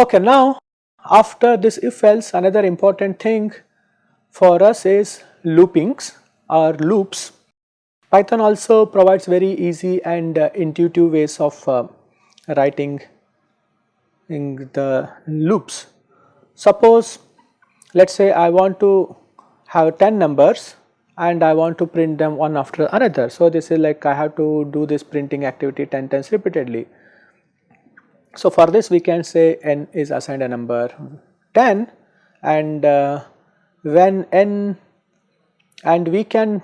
Okay, now after this if else another important thing for us is loopings or loops. Python also provides very easy and uh, intuitive ways of uh, writing in the loops. Suppose let us say I want to have 10 numbers and I want to print them one after another. So, this is like I have to do this printing activity 10 times repeatedly. So, for this we can say n is assigned a number 10 and uh, when n and we can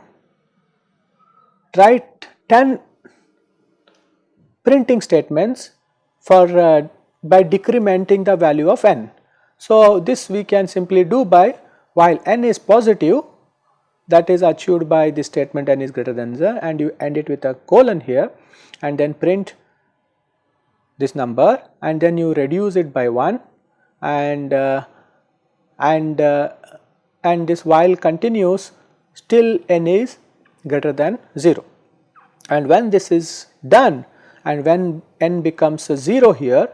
write 10 printing statements for uh, by decrementing the value of n. So, this we can simply do by while n is positive that is achieved by the statement n is greater than 0 and you end it with a colon here and then print this number and then you reduce it by 1 and uh, and uh, and this while continues still n is greater than 0 and when this is done and when n becomes 0 here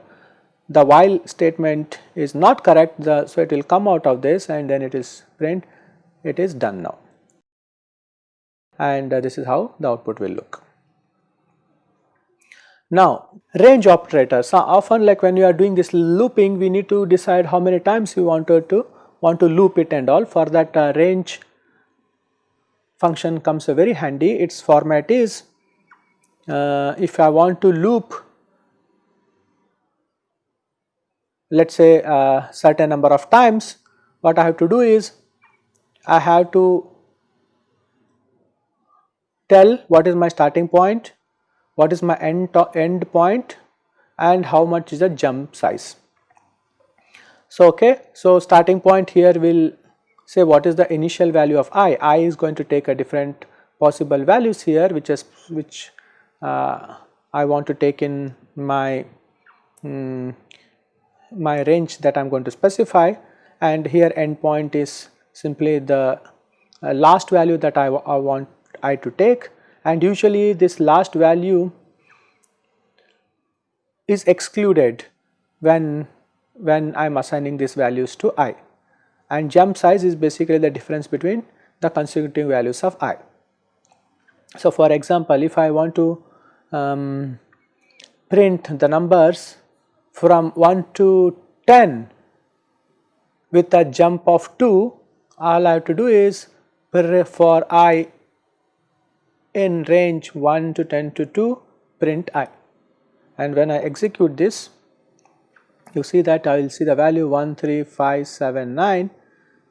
the while statement is not correct the, so it will come out of this and then it is print it is done now. And uh, this is how the output will look. Now range operator so often like when you are doing this looping we need to decide how many times you wanted to want to loop it and all. For that uh, range function comes very handy. Its format is uh, if I want to loop let us say a certain number of times what I have to do is I have to tell what is my starting point what is my end, end point and how much is the jump size. So, okay, so starting point here will say what is the initial value of i, i is going to take a different possible values here which is which uh, I want to take in my um, my range that I am going to specify. And here endpoint is simply the uh, last value that I, I want I to take. And usually this last value is excluded when when I am assigning these values to i. And jump size is basically the difference between the consecutive values of i. So, for example, if I want to um, print the numbers from 1 to 10 with a jump of 2 all I have to do is for i in range 1 to 10 to 2 print i. And when I execute this you see that I will see the value 13579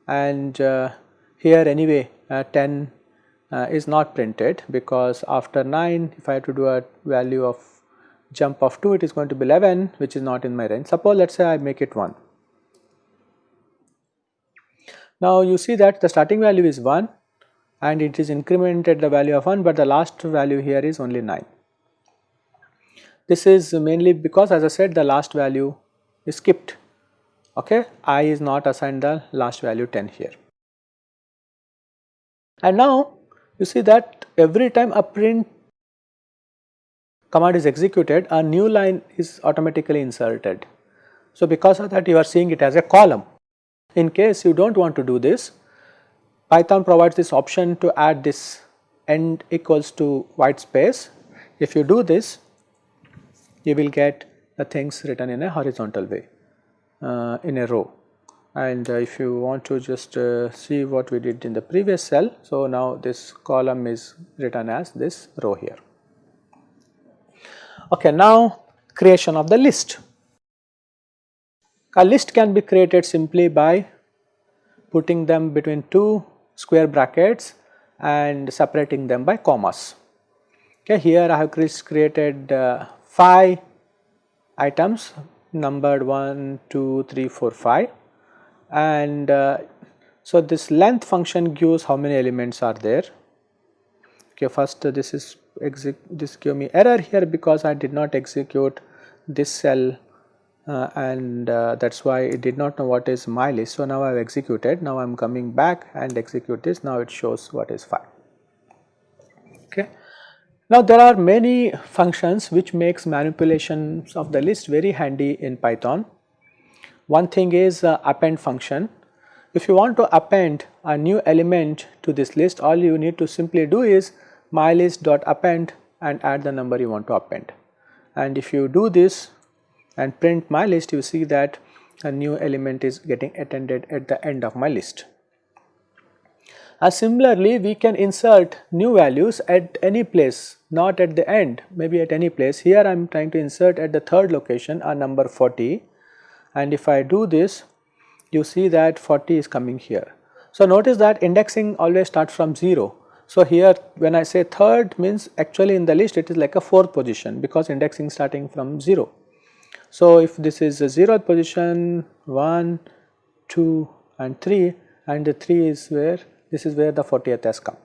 and uh, here anyway uh, 10 uh, is not printed because after 9 if I have to do a value of jump of 2 it is going to be 11 which is not in my range. Suppose let us say I make it 1. Now you see that the starting value is 1 and it is incremented the value of 1 but the last value here is only 9. This is mainly because as I said the last value is skipped okay i is not assigned the last value 10 here. And now you see that every time a print command is executed a new line is automatically inserted. So because of that you are seeing it as a column. In case you do not want to do this Python provides this option to add this end equals to white space. If you do this you will get the things written in a horizontal way uh, in a row and uh, if you want to just uh, see what we did in the previous cell. So, now this column is written as this row here. Okay, now creation of the list. A list can be created simply by putting them between two square brackets and separating them by commas. Okay, here I have created uh, 5 items numbered 1, 2, 3, 4, 5 and uh, so this length function gives how many elements are there. Okay, first uh, this is this give me error here because I did not execute this cell uh, and uh, that is why it did not know what is my list. So, now I have executed now I am coming back and execute this now it shows what is 5. Okay. Now, there are many functions which makes manipulations of the list very handy in Python. One thing is uh, append function. If you want to append a new element to this list all you need to simply do is mylist.append and add the number you want to append. And if you do this and print my list you see that a new element is getting attended at the end of my list. As similarly we can insert new values at any place not at the end maybe at any place here I am trying to insert at the third location a number 40 and if I do this you see that 40 is coming here. So notice that indexing always starts from 0 so here when I say third means actually in the list it is like a fourth position because indexing starting from 0. So if this is a zeroth position 1, 2 and 3 and the 3 is where this is where the 40th has come.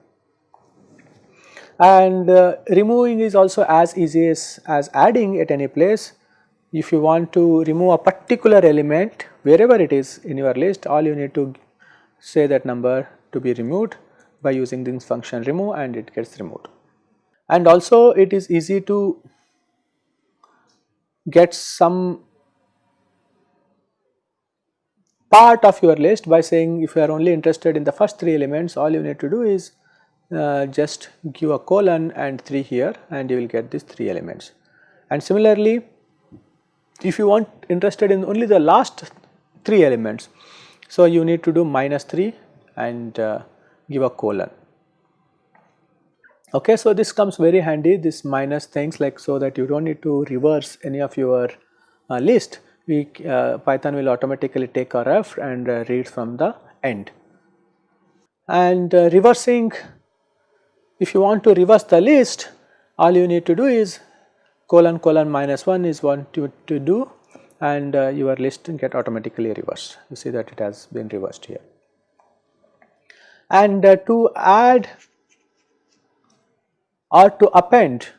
And uh, removing is also as easy as, as adding at any place. If you want to remove a particular element wherever it is in your list all you need to say that number to be removed by using this function remove and it gets removed. And also it is easy to get some part of your list by saying if you are only interested in the first 3 elements all you need to do is uh, just give a colon and 3 here and you will get these 3 elements. And similarly if you want interested in only the last 3 elements so you need to do minus 3 and uh, give a colon. Okay, so this comes very handy this minus things like so that you do not need to reverse any of your uh, list we uh, Python will automatically take a ref and uh, read from the end. And uh, reversing if you want to reverse the list all you need to do is colon colon minus 1 is what you to do and uh, your list get automatically reversed you see that it has been reversed here and uh, to add or to append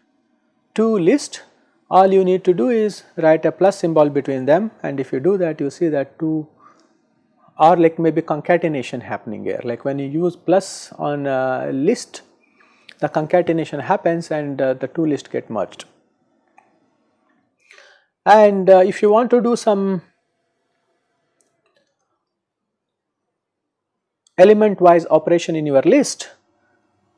to list all you need to do is write a plus symbol between them and if you do that you see that two or like maybe concatenation happening here like when you use plus on a list the concatenation happens and uh, the two lists get merged. And uh, if you want to do some element wise operation in your list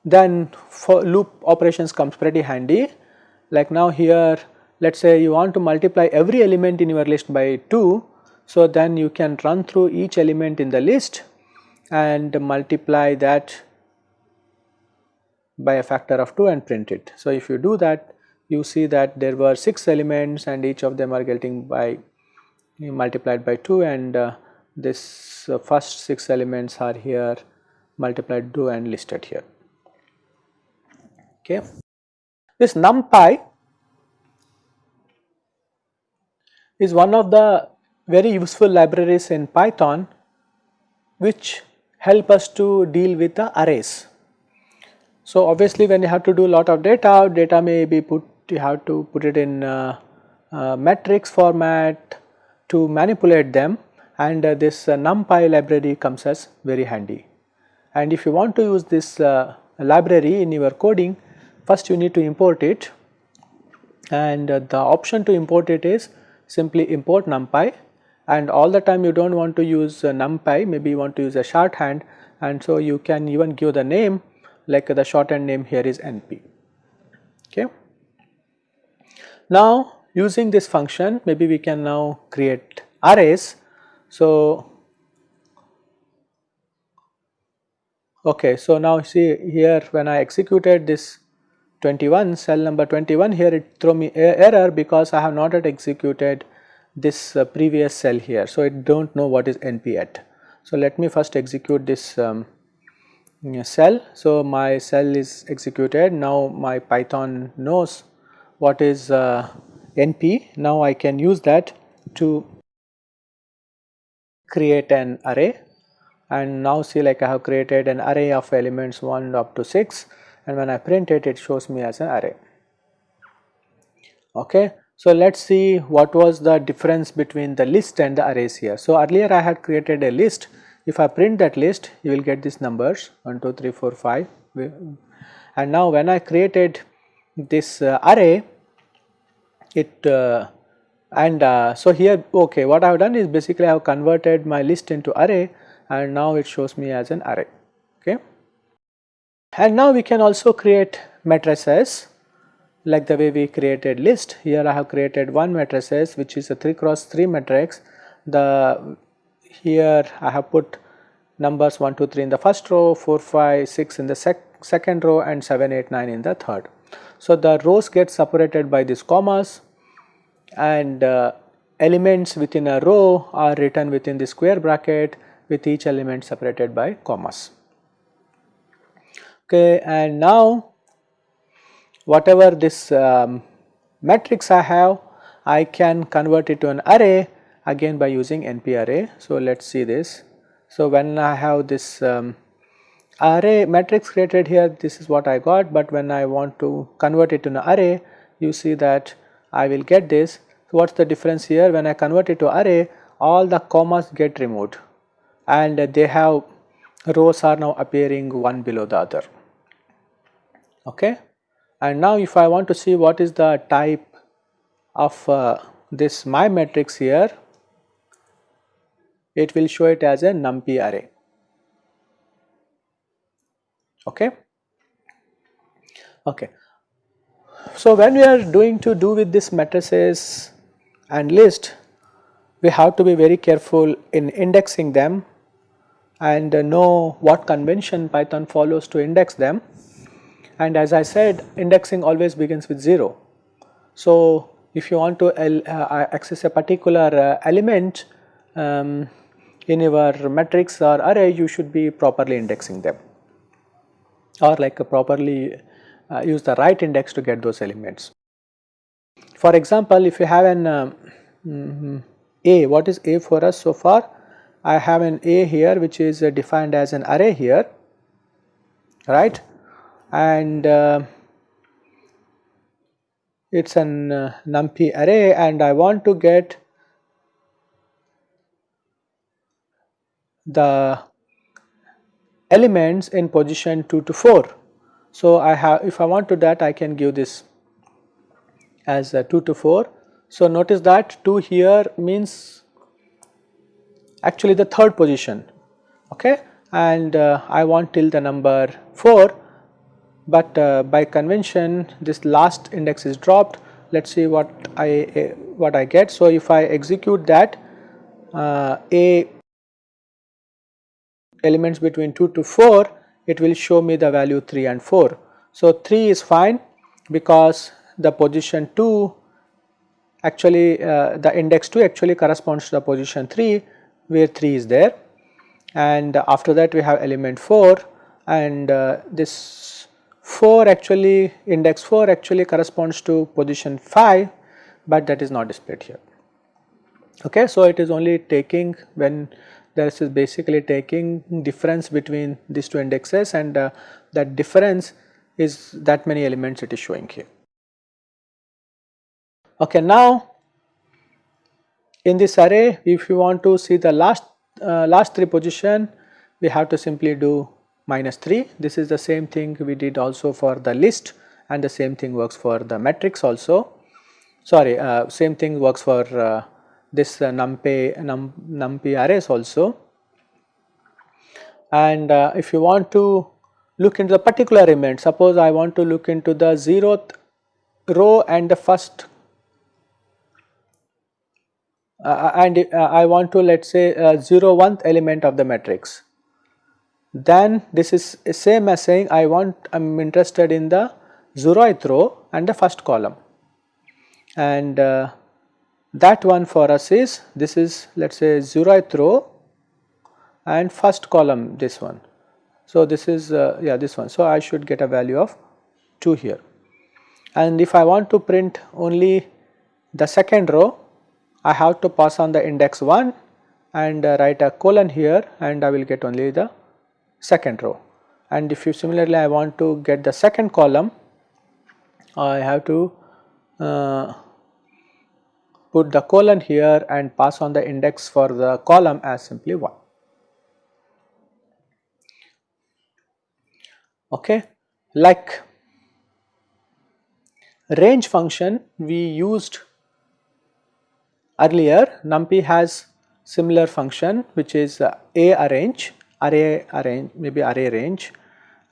then for loop operations comes pretty handy like now here let us say you want to multiply every element in your list by 2 so then you can run through each element in the list and multiply that by a factor of 2 and print it. So if you do that you see that there were 6 elements and each of them are getting by multiplied by 2 and uh, this uh, first 6 elements are here multiplied 2 and listed here. Okay. This numpy is one of the very useful libraries in Python which help us to deal with the arrays. So obviously when you have to do a lot of data, data may be put, you have to put it in uh, uh, matrix format to manipulate them and uh, this uh, numpy library comes as very handy. And if you want to use this uh, library in your coding, first you need to import it and the option to import it is simply import numpy and all the time you do not want to use numpy maybe you want to use a shorthand and so you can even give the name like the shorthand name here is np. Okay. Now using this function maybe we can now create arrays so, okay, so now see here when I executed this 21 cell number 21 here it throw me error because I have not yet executed this uh, previous cell here. So, it do not know what is NP at. So, let me first execute this um, cell. So, my cell is executed now my Python knows what is uh, NP. Now, I can use that to create an array and now see like I have created an array of elements 1 up to 6 and when I print it, it shows me as an array. Okay. So, let us see what was the difference between the list and the arrays here. So, earlier I had created a list if I print that list you will get these numbers 1 2 3 4 5 and now when I created this uh, array it uh, and uh, so here okay what I have done is basically I have converted my list into array and now it shows me as an array okay. And now we can also create matrices like the way we created list here I have created one matrices which is a 3 cross 3 matrix the here I have put numbers 1 2 3 in the first row 4 5 6 in the sec second row and 7 8 9 in the third. So the rows get separated by these commas and uh, elements within a row are written within the square bracket with each element separated by commas. Okay, and now whatever this um, matrix I have, I can convert it to an array again by using NP array. So let us see this. So when I have this um, array matrix created here, this is what I got, but when I want to convert it to an array, you see that I will get this. So, what is the difference here? When I convert it to array, all the commas get removed and they have rows are now appearing one below the other. Okay. And now if I want to see what is the type of uh, this my matrix here, it will show it as a numpy array. Okay. Okay. So, when we are doing to do with this matrices and list, we have to be very careful in indexing them and know what convention Python follows to index them. And as I said indexing always begins with 0. So, if you want to uh, access a particular uh, element um, in your matrix or array you should be properly indexing them or like properly uh, use the right index to get those elements. For example, if you have an um, mm, A, what is A for us so far? I have an A here which is uh, defined as an array here, right? And uh, it is an uh, numpy array and I want to get the elements in position 2 to 4 so, I have if I want to that I can give this as 2 to 4. So, notice that 2 here means actually the third position okay and uh, I want till the number 4 but uh, by convention this last index is dropped let us see what I uh, what I get. So, if I execute that uh, a elements between 2 to 4 it will show me the value 3 and 4. So, 3 is fine because the position 2 actually uh, the index 2 actually corresponds to the position 3 where 3 is there and after that we have element 4 and uh, this 4 actually index 4 actually corresponds to position 5 but that is not displayed here. Okay, so it is only taking when this is basically taking difference between these two indexes and uh, that difference is that many elements it is showing here. Okay, now in this array if you want to see the last uh, last three position we have to simply do minus 3 this is the same thing we did also for the list and the same thing works for the matrix also sorry uh, same thing works for uh, this uh, numpy, num, numpy arrays also. And uh, if you want to look into the particular element, suppose I want to look into the zeroth row and the first uh, uh and uh, I want to let us say uh, 0 1th element of the matrix. Then this is same as saying I want I am interested in the 0th row and the first column and uh, that one for us is this is let us say 0th row and first column this one. So, this is uh, yeah this one. So, I should get a value of 2 here and if I want to print only the second row I have to pass on the index 1 and uh, write a colon here and I will get only the second row and if you similarly I want to get the second column I have to uh, put the colon here and pass on the index for the column as simply 1. Okay. Like range function we used earlier numpy has similar function which is uh, a arrange array arrange maybe array range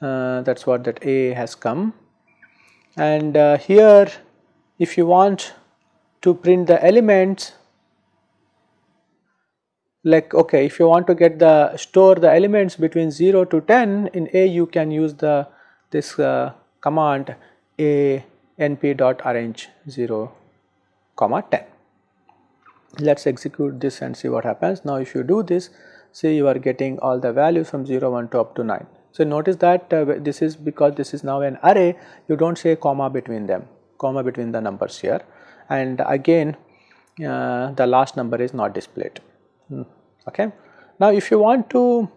uh, that is what that a has come and uh, here if you want to print the elements like okay if you want to get the store the elements between 0 to 10 in a you can use the this uh, command a np dot arange 0 comma 10 let us execute this and see what happens. Now if you do this see you are getting all the values from 0 1 to up to 9 so notice that uh, this is because this is now an array. You do not say comma between them comma between the numbers here and again uh, the last number is not displayed. Hmm, okay. Now if you want to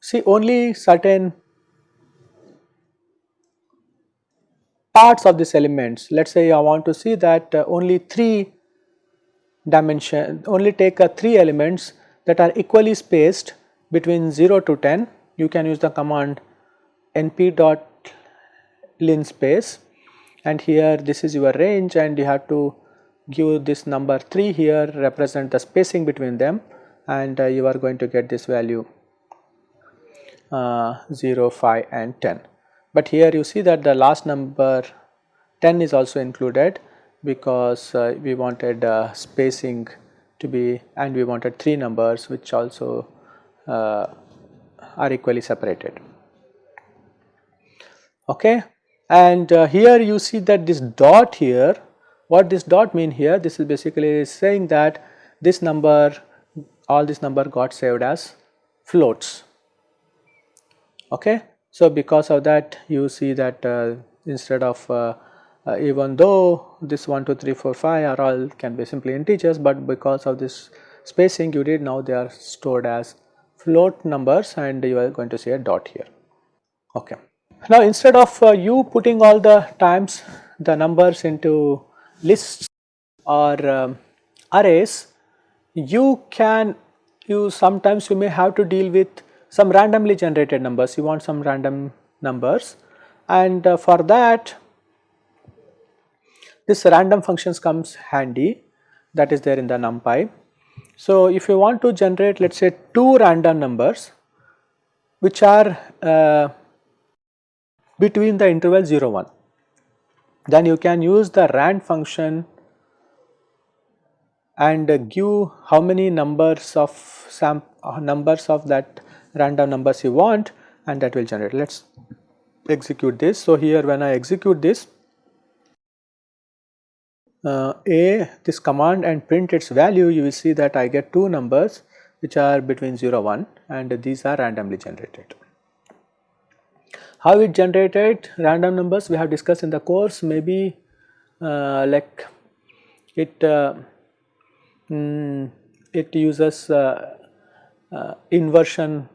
see only certain parts of these elements let us say I want to see that uh, only 3 dimension only take uh, 3 elements that are equally spaced between 0 to 10 you can use the command np dot linspace and here this is your range and you have to give this number 3 here represent the spacing between them and uh, you are going to get this value uh, 0, 5 and 10. But here you see that the last number 10 is also included because uh, we wanted uh, spacing to be and we wanted 3 numbers which also uh, are equally separated. Okay and uh, here you see that this dot here what this dot mean here this is basically saying that this number all this number got saved as floats. Okay? So because of that you see that uh, instead of uh, uh, even though this 1 2 3 4 5 are all can be simply integers but because of this spacing you did now they are stored as float numbers and you are going to see a dot here. Okay now instead of uh, you putting all the times the numbers into lists or um, arrays, you can you sometimes you may have to deal with some randomly generated numbers, you want some random numbers. And uh, for that this random functions comes handy. That is there in the numpy. So if you want to generate let us say two random numbers which are uh, between the interval 0 1 then you can use the rand function and give how many numbers of some uh, numbers of that random numbers you want and that will generate. Let us execute this. So here when i execute this uh, a this command and print its value you will see that i get two numbers which are between 0 1 and these are randomly generated how it generated random numbers we have discussed in the course. Maybe uh, like it uh, mm, it uses uh, uh inversion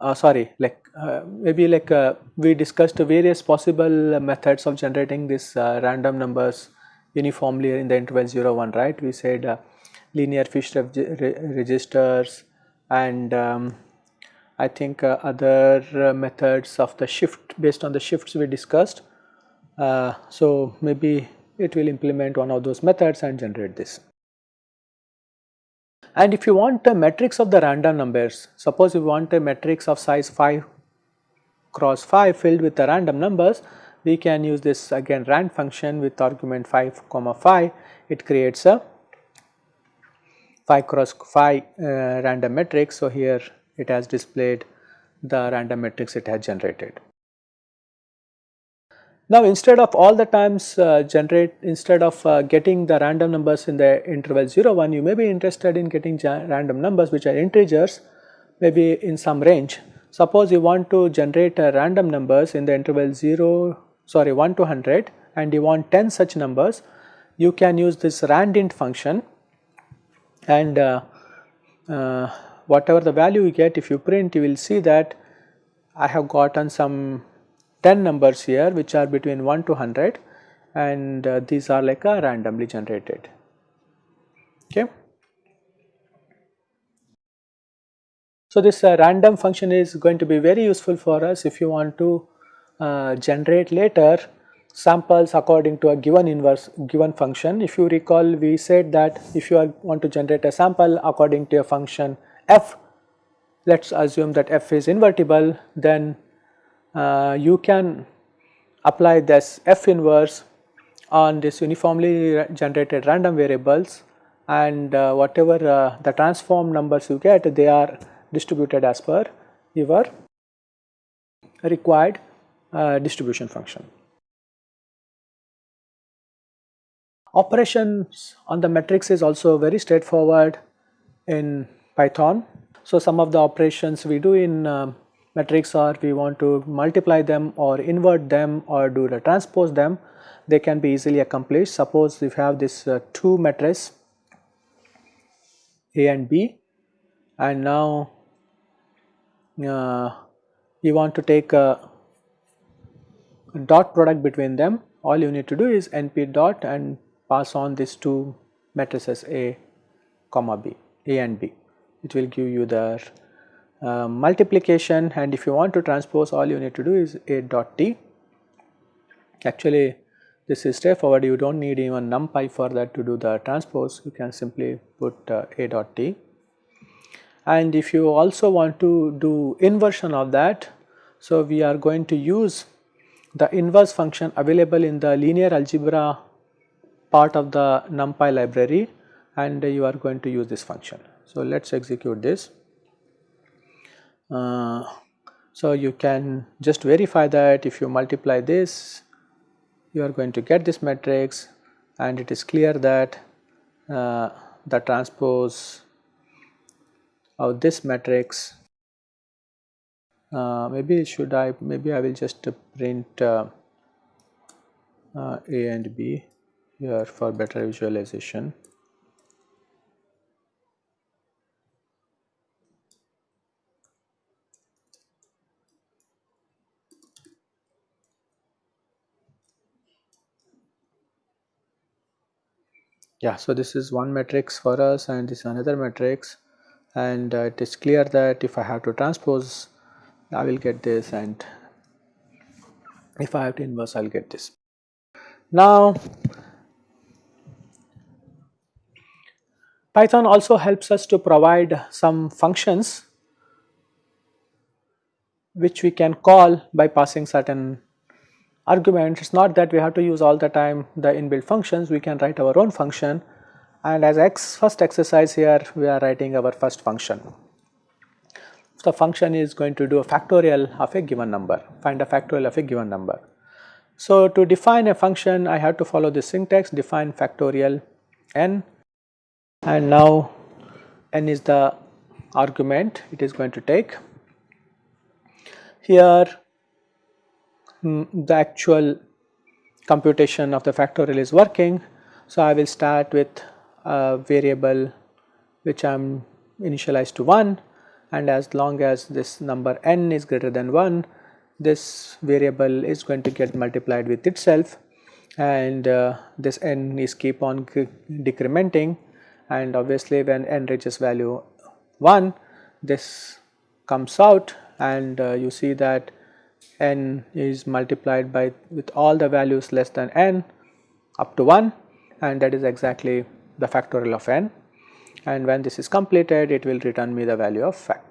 uh, sorry like uh, maybe like we discussed various possible methods of generating this random numbers uniformly in the interval 0 1 right? We said linear shift registers and um, I think uh, other uh, methods of the shift based on the shifts we discussed. Uh, so, maybe it will implement one of those methods and generate this. And if you want a matrix of the random numbers, suppose you want a matrix of size 5 cross 5 filled with the random numbers, we can use this again rand function with argument 5 comma 5, it creates a 5 cross 5 uh, random matrix. So, here it has displayed the random matrix it has generated. Now instead of all the times uh, generate instead of uh, getting the random numbers in the interval 0 1 you may be interested in getting random numbers which are integers maybe in some range. Suppose you want to generate uh, random numbers in the interval 0 sorry 1 to 100 and you want 10 such numbers you can use this randint function and uh, uh, whatever the value you get if you print you will see that I have gotten some 10 numbers here which are between 1 to 100 and uh, these are like a randomly generated okay. So this uh, random function is going to be very useful for us if you want to uh, generate later samples according to a given inverse given function. If you recall we said that if you are, want to generate a sample according to a function f, let us assume that f is invertible then uh, you can apply this f inverse on this uniformly generated random variables and uh, whatever uh, the transform numbers you get they are distributed as per your required uh, distribution function. Operations on the matrix is also very straightforward in Python. So, some of the operations we do in matrix are we want to multiply them or invert them or do the transpose them they can be easily accomplished. Suppose if you have this uh, two matrices A and B and now uh, you want to take a dot product between them all you need to do is np dot and pass on these two matrices A comma B A and B it will give you the uh, multiplication. And if you want to transpose all you need to do is A dot T. Actually this is straightforward. You do not need even numpy for that to do the transpose. You can simply put uh, A dot T. And if you also want to do inversion of that so we are going to use the inverse function available in the linear algebra part of the numpy library. And you are going to use this function. So, let us execute this. Uh, so, you can just verify that if you multiply this you are going to get this matrix and it is clear that uh, the transpose of this matrix uh, maybe should I maybe I will just print uh, uh, A and B here for better visualization. Yeah, so this is one matrix for us and this is another matrix and uh, it is clear that if I have to transpose I will get this and if I have to inverse I will get this. Now Python also helps us to provide some functions which we can call by passing certain arguments. It is not that we have to use all the time the inbuilt functions, we can write our own function and as X first exercise here we are writing our first function the function is going to do a factorial of a given number, find a factorial of a given number. So, to define a function I have to follow the syntax define factorial n and now n is the argument it is going to take. Here mm, the actual computation of the factorial is working. So, I will start with a variable which I am initialized to 1 and as long as this number n is greater than 1 this variable is going to get multiplied with itself. And uh, this n is keep on decrementing. And obviously when n reaches value 1 this comes out. And uh, you see that n is multiplied by with all the values less than n up to 1 and that is exactly the factorial of n. And when this is completed it will return me the value of fact.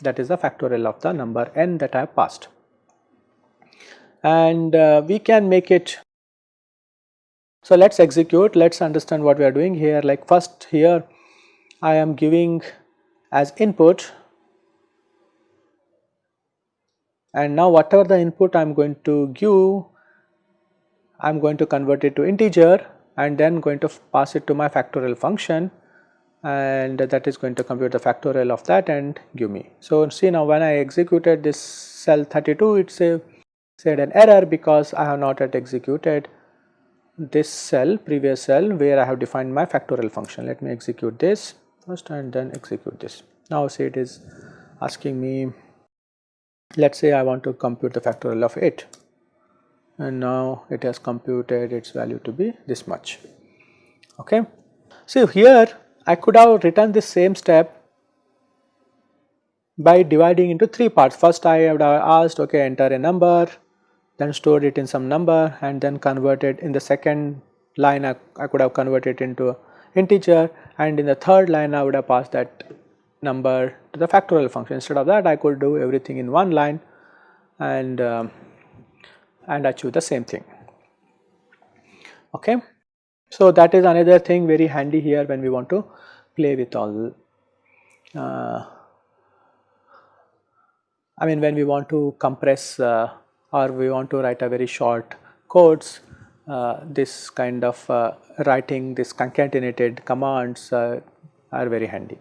That is the factorial of the number n that I have passed. And uh, we can make it, so let us execute, let us understand what we are doing here. Like first here I am giving as input and now whatever the input I am going to give I am going to convert it to integer and then going to pass it to my factorial function and that is going to compute the factorial of that and give me. So, see now when I executed this cell 32 it said an error because I have not yet executed this cell previous cell where I have defined my factorial function. Let me execute this first and then execute this. Now see it is asking me let us say I want to compute the factorial of 8 and now it has computed its value to be this much. Okay. So, here I could have written this same step by dividing into three parts. First I would have asked okay enter a number then stored it in some number and then converted in the second line I, I could have converted into integer and in the third line I would have passed that number to the factorial function. Instead of that I could do everything in one line and um, and achieve the same thing. Okay. So, that is another thing very handy here when we want to play with all uh, I mean when we want to compress uh, or we want to write a very short codes uh, this kind of uh, writing this concatenated commands uh, are very handy.